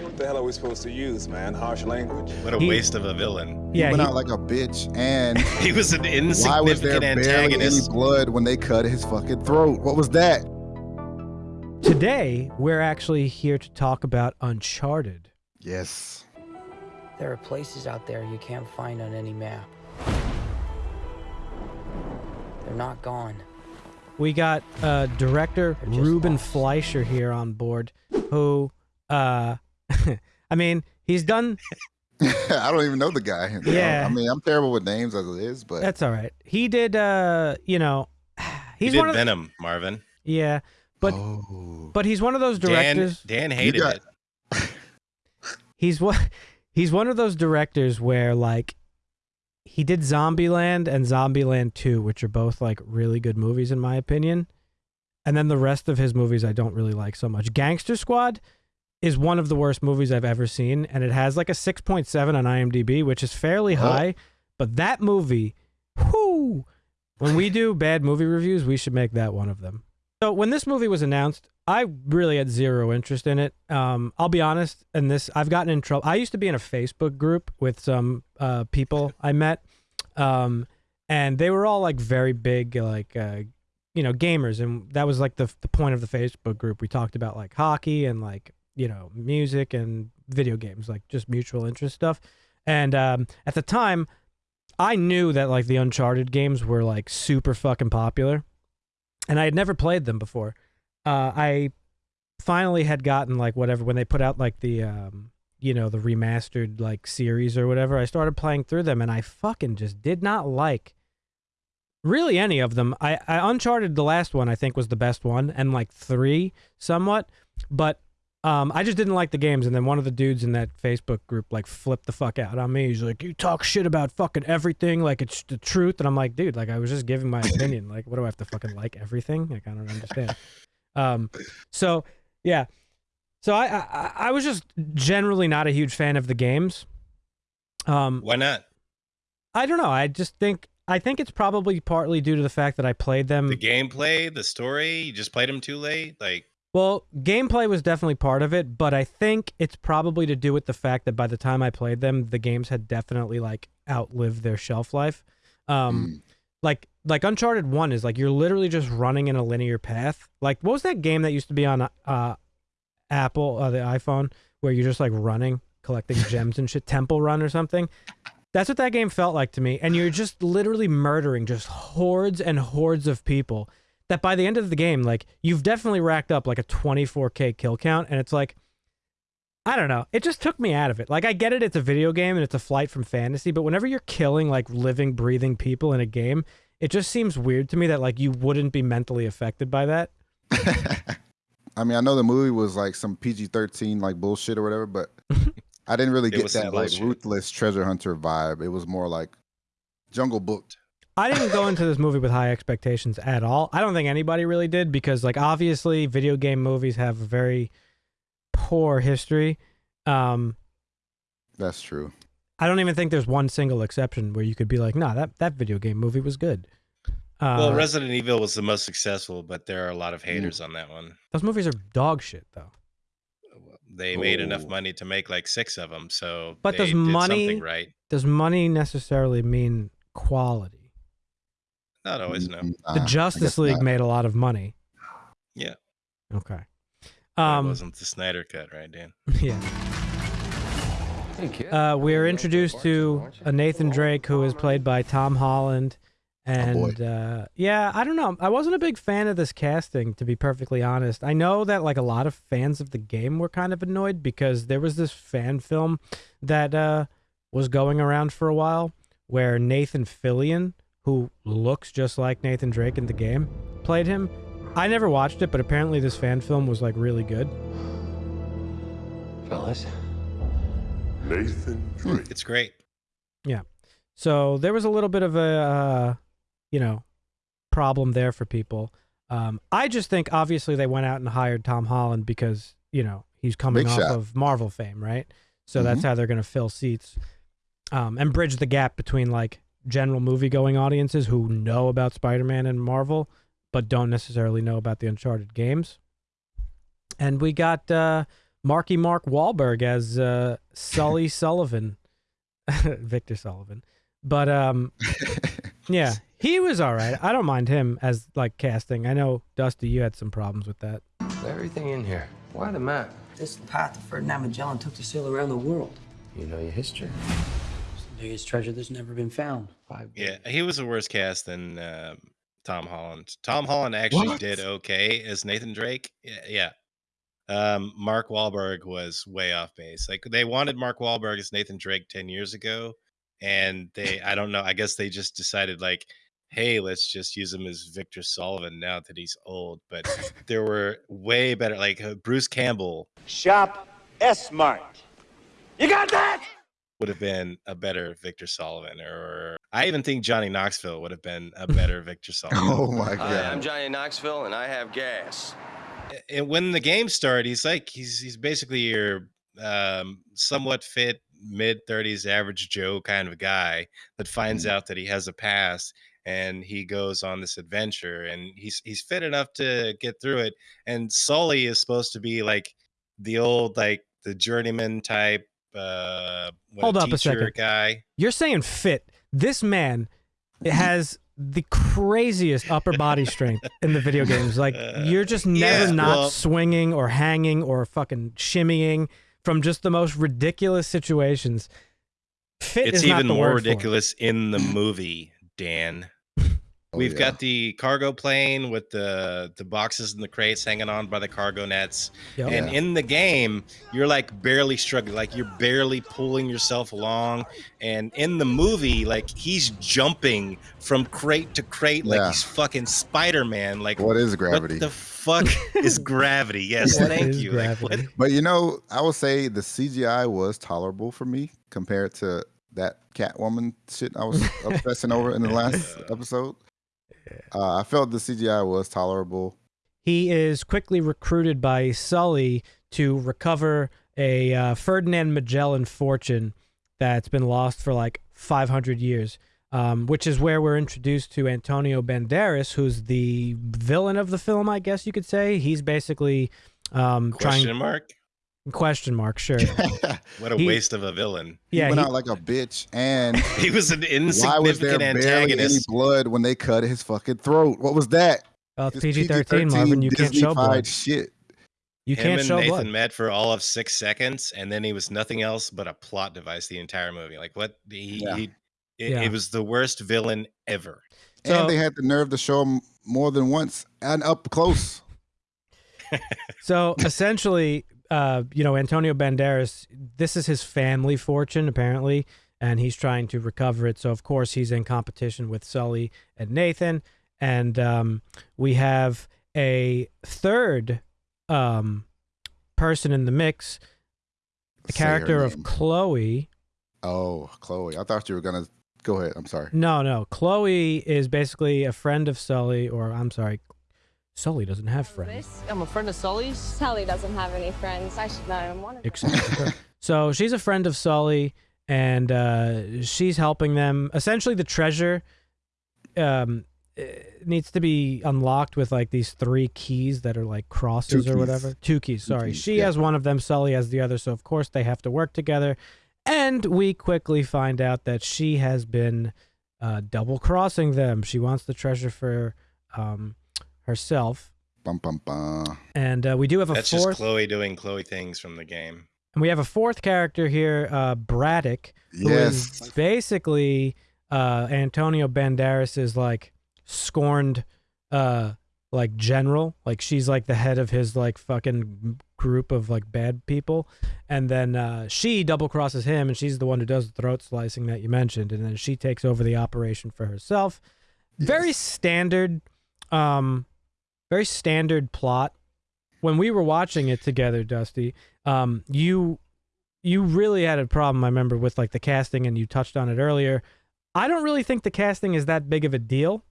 What the hell are we supposed to use, man? Harsh language? What a He- waste of a villain. Yeah, he went he- out like a bitch, and He was an insignificant why was there insignificant barely any blood when they cut his fucking throat? What was that? Today, we're actually here to talk about Uncharted. Yes. There are places out there you can't find on any map. They're not gone. We got uh, director Ruben lost. Fleischer here on board, who, uh, I mean, he's done. I don't even know the guy. Yeah. I mean, I'm terrible with names as it is, but That's all right. He did, uh, you know, He he's did one of the, Venom, Marvin. yeah, but Oh. but he's one of those directors. Dan hated got- it. he's one he's one of those directors where like he did Zombieland and Zombieland 2, which are both like really good movies in my opinion. And then the rest of his movies I don't really like so much. Gangster Squad is one of the worst movies I've ever seen and it has like a 6.7 on IMDb, which is fairly Oh. high, but that movie whoo when we do bad movie reviews, we should make that one of them. So when this movie was announced, I really had zero interest in it. Um, I'll be honest, and this I've gotten in trouble. I used to be in a Facebook group with some uh, people I met, um, and they were all like very big, like uh, you know, gamers, and that was like the the point of the Facebook group. We talked about like hockey and like you know music and video games, like just mutual interest stuff. And um, at the time, I knew that like the Uncharted games were like super fucking popular, and I had never played them before. Uh, I finally had gotten like whatever when they put out like the um, you know the remastered like series or whatever. I started playing through them, and I fucking just did not like really any of them. I, I Uncharted the last one I think was the best one, and like three somewhat, but um, I just didn't like the games. And then one of the dudes in that Facebook group like flipped the fuck out on me. He's like, "You talk shit about fucking everything like it's the truth," and I'm like, "Dude, like I was just giving my opinion. Like, what do I have to fucking like everything? Like, I don't understand." Um, so yeah, so I, I I was just generally not a huge fan of the games. Um, Why not? I don't know. I just think I think it's probably partly due to the fact that I played them. The gameplay, the story, you just played them too late. Like, Well, gameplay was definitely part of it, but I think it's probably to do with the fact that by the time I played them, the games had definitely like outlived their shelf life. Um, Mm. like like Uncharted One is like you're literally just running in a linear path. Like what was that game that used to be on uh, Apple, uh, the iPhone, where you're just like running, collecting gems and shit, Temple Run or something. That's what that game felt like to me. And you're just literally murdering just hordes and hordes of people. That by the end of the game, like you've definitely racked up like a 24k kill count, and it's like, I don't know. It just took me out of it. Like I get it, it's a video game and it's a flight from fantasy, but whenever you're killing like living, breathing people in a game, it just seems weird to me that like you wouldn't be mentally affected by that. I mean, I know the movie was like some PG-13 like bullshit or whatever, but I didn't really get that like bullshit. ruthless treasure hunter vibe. It was more like Jungle Book. I didn't go into this movie with high expectations at all. I don't think anybody really did because like obviously video game movies have a very poor history. Um That's true. I don't even think there's one single exception where you could be like, "Nah, that that video game movie was good." Uh, well, Resident Evil was the most successful, but there are a lot of haters on that one. those movies are dog shit though. They made enough Oh. money to make like six of them, so But they does did money- something right? Does money necessarily mean quality? Not always, no. Mm, the nah, Justice League not. made a lot of money. Yeah. Okay. That Um wasn't the Snyder cut, right, Dan? yeah. Thank you. Uh, we are introduced to a Nathan Drake who is played by Tom Holland, and uh, yeah, I don't know. I wasn't a big fan of this casting, to be perfectly honest. I know that like a lot of fans of the game were kind of annoyed because there was this fan film that uh, was going around for a while where Nathan Fillion, who looks just like Nathan Drake in the game, played him. I never watched it, but apparently this fan film was like really good. Fellas, Nathan Drake. It's great. Yeah. So there was a little bit of a, uh, you know, problem there for people. Um, I just think obviously they went out and hired Tom Holland because you know he's coming Big off shot. of Marvel fame, right? So that's how they're going to fill seats um, and bridge the gap between like general movie going audiences who know about Spider-Man and Marvel but don't necessarily know about the Uncharted games. And we got uh, Marky Mark Wahlberg as uh, Sully Sullivan, Victor Sullivan. But um, yeah, he was all right. I don't mind him as like casting. I know Dusty, you had some problems with that. Everything in here. Why the map? This path Ferdinand Magellan took to sail around the world. You know your history. It's biggest treasure that's never been found. Five Yeah, he was a worse cast than um, Tom Holland. Tom Holland actually What? did okay as Nathan Drake. Yeah, yeah. Um, Mark Wahlberg was way off base. Like they wanted Mark Wahlberg as Nathan Drake ten years ago, and they I don't know. I guess they just decided like, hey, let's just use him as Victor Sullivan now that he's old. But there were way better. Like uh, Bruce Campbell Shop S Mart. You got that? Would have been a better Victor Sullivan, or I even think Johnny Knoxville would have been a better Victor Sullivan. oh my Hi, god. I'm Johnny Knoxville, and I have gas. and when the game started, he's like he's he's basically your um, somewhat fit mid thirties average Joe kind of guy that finds out that he has a past and he goes on this adventure and he's he's fit enough to get through it. And Sully is supposed to be like the old like the journeyman type uh what, Hold up a second. guy. You're saying fit. This man has the craziest upper body strength in the video games. Like you're just never Yeah, not well- swinging or hanging or fucking shimmying from just the most ridiculous situations. Fit It's is not even the more word for ridiculous in the movie, Dan. Oh, We've yeah. got the cargo plane with the the boxes and the crates hanging on by the cargo nets. Yep. And Yeah. in the game, you're like barely struggling, like you're barely pulling yourself along. And in the movie, like he's jumping from crate to crate like Yeah. he's fucking Spider Man. Like What is gravity? What the fuck is gravity? Yes, thank you. Like, But you know, I would say the CGI was tolerable for me compared to that Catwoman shit I was obsessing over in the last episode. Uh, I felt the CGI was tolerable. He is quickly recruited by Sully to recover a uh, Ferdinand Magellan fortune that's been lost for like 500 years, um, which is where we're introduced to Antonio Banderas, who's the villain of the film, I guess you could say. He's basically um, question trying mark? Question mark, sure. What a He- waste of a villain. Yeah, he yeah, went he- out like a bitch, and He was an why was there insignificant barely any antagonist. blood when they cut his fucking throat? What was that? well, it's PG-13, Marvin. You can't show blood. Shit. You Him can't and show Nathan blood. met for all of six seconds, and then he was nothing else but a plot device the entire movie. Like what? He, Yeah. he it, Yeah. it was the worst villain ever. So- and they had the nerve to show him more than once and up close. So essentially, uh, you know, Antonio Banderas, this is his family fortune, apparently, and he's trying to recover it. So, of course, he's in competition with Sully and Nathan. And um, we have a third um, person in the mix, the Say character of. Chloe. Oh, Chloe. I thought you were gonna go ahead. I'm sorry. No, no. Chloe is basically a friend of Sully, or I'm sorry, Sully doesn't have friends. I'm a friend of Sully's. Sally doesn't have any friends. I should know him one of except for her. so she's a friend of Sully, and uh, she's helping them. Essentially, the treasure um, eh, needs to be unlocked with like these three keys that are like crosses Two or keys. whatever. Two keys. Two Sorry, keys, she yeah. has one of them. Sully has the other. So of course they have to work together. And we quickly find out that she has been uh, double crossing them. She wants the treasure for um, herself. Bum bum bum. And uh, we do have a That's fourth. just Chloe doing Chloe things from the game. And we have a fourth character here, uh, Braddock, who is Yes. basically uh, Antonio Banderas is like scorned, uh, like general. Like she's like the head of his like fucking group of like bad people, and then uh, she double crosses him, and she's the one who does the throat slicing that you mentioned, and then she takes over the operation for herself. Very standard, um, very standard plot. When we were watching it together, Dusty, um, you you really had a problem, I remember, with like the casting, and you touched on it earlier. I don't really think the casting is that big of a deal.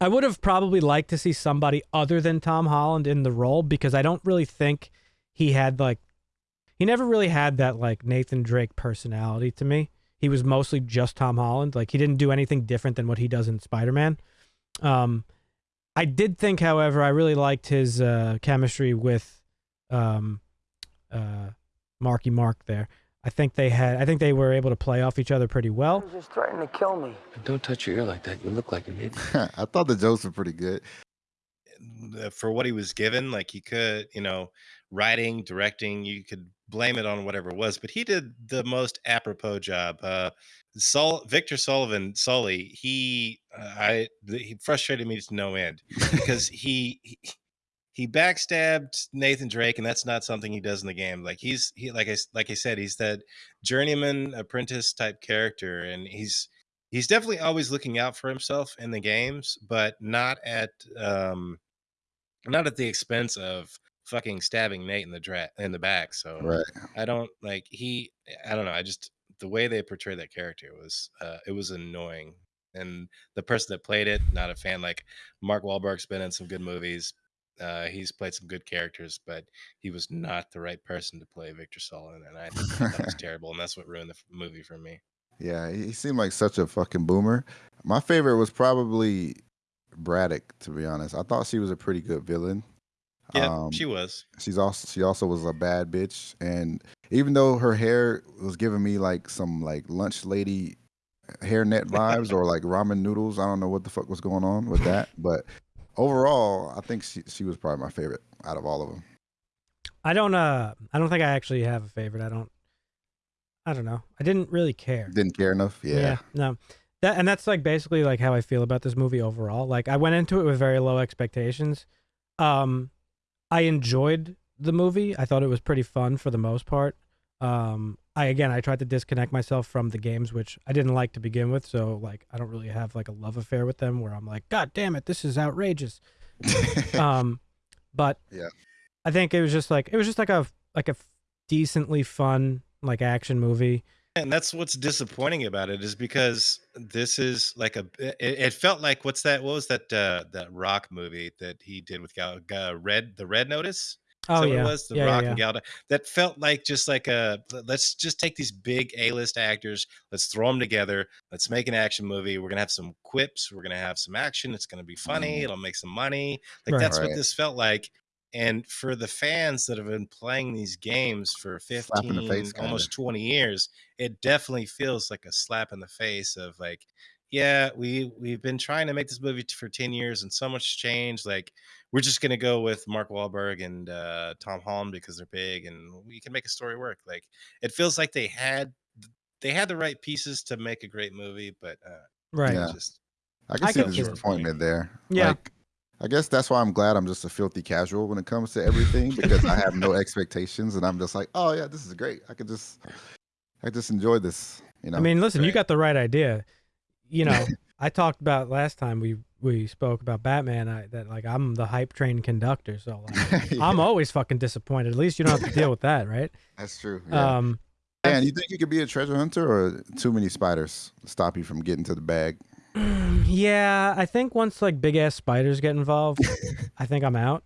I would have probably liked to see somebody other than Tom Holland in the role because I don't really think he had like he never really had that like Nathan Drake personality to me. He was mostly just Tom Holland. Like he didn't do anything different than what he does in Spider-Man. Um I did think however I really liked his uh chemistry with um uh, Marky Mark there. I think they had. I think they were able to play off each other pretty well. He was just threatening to kill me. Don't touch your ear like that. You look like an idiot. I thought the jokes were pretty good. for what he was given. Like he could, you know, writing, directing, you could blame it on whatever it was, but he did the most apropos job. Uh, Sol Victor Sullivan, Sully, he, uh, I, he frustrated me to no end because he, he he backstabbed Nathan Drake, and that's not something he does in the game. Like he's he like I like I said, he's that journeyman apprentice type character, and he's he's definitely always looking out for himself in the games, but not at um not at the expense of fucking stabbing Nate in the dra- in the back. So Right. I don't like he. I don't know. I just the way they portrayed that character was uh, it was annoying, and the person that played it, not a fan. Like Mark Wahlberg's been in some good movies. Uh, he's played some good characters, but he was not the right person to play Victor Sullivan, and I think that was terrible, and that's what ruined the movie for me. Yeah, he he seemed like such a fucking boomer. My favorite was probably Braddock, to be honest. I thought she was a pretty good villain. Yeah, Um, she was. She's also she also was a bad bitch, and even though her hair was giving me like some like lunch lady hairnet vibes or like ramen noodles, I don't know what the fuck was going on with that, but overall, I think she she was probably my favorite out of all of them. I don't. Uh, I don't think I actually have a favorite. I don't. I don't know. I didn't really care. Didn't care enough. Yeah, no. That and that's like basically like how I feel about this movie overall. Like I went into it with very low expectations. Um I enjoyed the movie. I thought it was pretty fun for the most part. Um I again I tried to disconnect myself from the games which I didn't like to begin with, so like I don't really have like a love affair with them where I'm like god damn it, this is outrageous. um but Yeah. I think it was just like it was just like a like a decently fun like action movie. And that's what's disappointing about it is because this is like a. It, it felt like what's that? What was that? Uh, that Rock movie that he did with Gal, Gal Red, the Red Notice. Oh yeah. it was the yeah, Rock yeah, and Gal. That felt like just like a. Let's just take these big A-list actors. Let's throw them together. Let's make an action movie. We're gonna have some quips. We're gonna have some action. It's gonna be funny. It'll make some money. Like Right. that's what this felt like. And for the fans that have been playing these games for Slap in the 15, face, almost 20 years, it definitely feels like a slap in the face of like, yeah, we we've been trying to make this movie for 10 years and so much changed. Like, we're just gonna go with Mark Wahlberg and uh, Tom Holland because they're big and we can make a story work. Like, it feels like they had they had the right pieces to make a great movie, but uh, Right. Yeah. just I can I see can the disappointment there. Yeah. Like, I guess that's why I'm glad I'm just a filthy casual when it comes to everything because I have no expectations and I'm just like, oh yeah, this is great. I could just, I just enjoy this. You know. I mean, listen, you got the right idea. You know, I talked about last time we we spoke about Batman. I, that like I'm the hype train conductor, so like, Yeah, I'm always fucking disappointed. At least you don't have to deal with that, right? that's true. Yeah. Um, Dan, you think you could be a treasure hunter or too many spiders stop you from getting to the bag? Yeah, I think once like big ass spiders get involved, I think I'm out.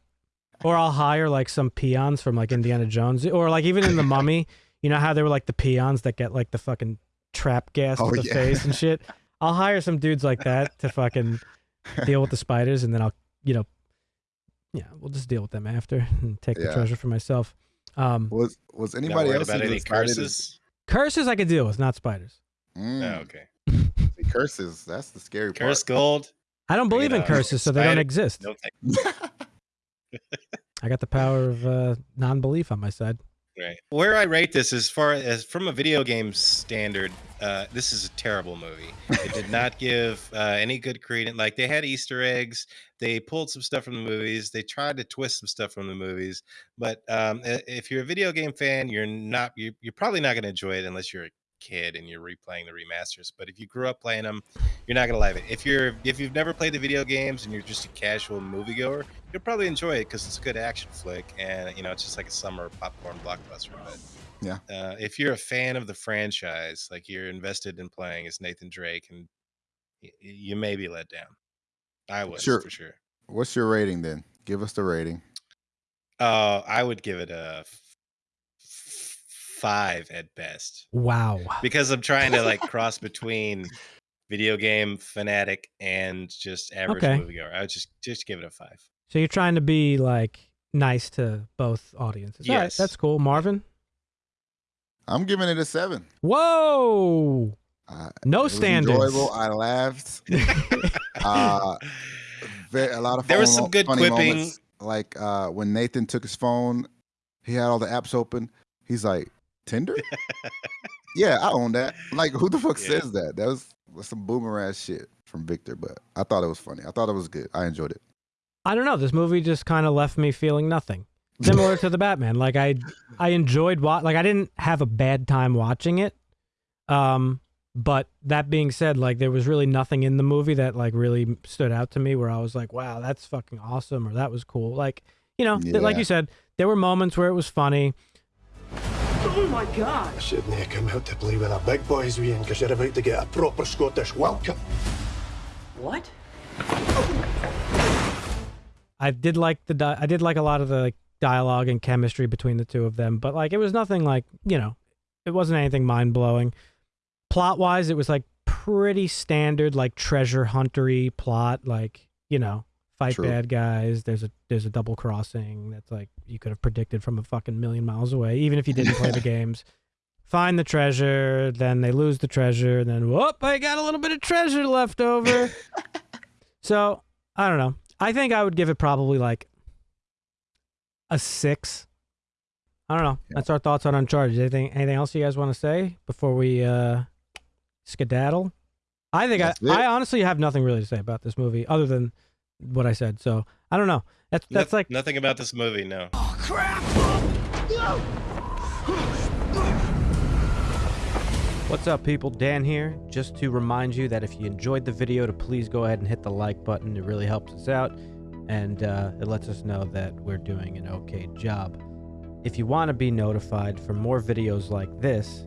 Or I'll hire like some peons from like Indiana Jones, or like even in the Mummy. You know how they were like the peons that get like the fucking trap gas Oh, to the yeah. face and shit. I'll hire some dudes like that to fucking deal with the spiders, and then I'll, you know, yeah, we'll just deal with them after and take the treasure for myself. Um, Was was anybody worried else about any curses. curses I could deal with, not spiders. Mm, Oh, okay. See, curses. That's the scary part. Curse gold. I don't Bring believe it in curses, so they don't exist. No I got the power of uh, non-belief on my side. Right. Where I rate this as far as from a video game standard, uh, this is a terrible movie. It did not give uh, any good credence. Like they had Easter eggs, they pulled some stuff from the movies, they tried to twist some stuff from the movies. But um, if you're a video game fan, you're not. You're, you're probably not going to enjoy it unless you're a kid and you're replaying the remasters. But if you grew up playing them, you're not going to like it. If you're if you've never played the video games and you're just a casual moviegoer, you'll probably enjoy it because it's a good action flick and you know it's just like a summer popcorn blockbuster. But Yeah. uh, if you're a fan of the franchise, like you're invested in playing as Nathan Drake, and y- you may be let down. I was Sure. for sure. What's your rating then? Give us the rating. Uh, I would give it a five at best Wow. because I'm trying to like cross between video game fanatic and just average Okay. moviegoer. I would just just give it a five. So you're trying to be like nice to both audiences. All right, Yes. that's cool. Marvin. I'm giving it a seven. Whoa. Uh, No it was standards. enjoyable. I laughed. uh, very, a lot of There was some good funny quipping. moments. Like uh, when Nathan took his phone, he had all the apps open. He's like, Tinder? yeah, I own that. Like, who the fuck Yeah. says that? That was, was some boomer ass shit from Victor, but I thought it was funny. I thought it was good. I enjoyed it. I don't know. This movie just kind of left me feeling nothing. Similar to the Batman. Like I I enjoyed wa- like I didn't have a bad time watching it. Um but that being said, like there was really nothing in the movie that like really stood out to me where I was like, "Wow, that's fucking awesome," or "That was cool." Like, you know, th- like you said, there were moments where it was funny. Oh I shouldn't have come out to play with the big boys, Ian, because you're about to get a proper Scottish welcome. What? I did like the di- I did like a lot of the like, dialogue and chemistry between the two of them, but like it was nothing like you know, it wasn't anything mind blowing. Plot wise, it was like pretty standard like treasure huntery plot, like you know, fight True. bad guys. There's a there's a double crossing that's like you could have predicted from a fucking million miles away, even if you didn't play the games. Find the treasure, then they lose the treasure, and then whoop, I got a little bit of treasure left over. so I don't know. I think I would give it probably like a six. I don't know. Yeah. That's our thoughts on Uncharted. Anything anything else you guys want to say before we uh skedaddle? I think I, I honestly have nothing really to say about this movie other than what I said. So I don't know. That's that's Noth- like nothing about this movie. No. What's up, people? Dan here. Just to remind you that if you enjoyed the video, to please go ahead and hit the like button. It really helps us out, and uh, it lets us know that we're doing an okay job. If you want to be notified for more videos like this,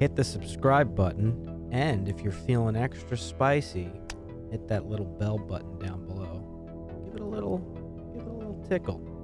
hit the subscribe button, and if you're feeling extra spicy, hit that little bell button down little, give it a little tickle.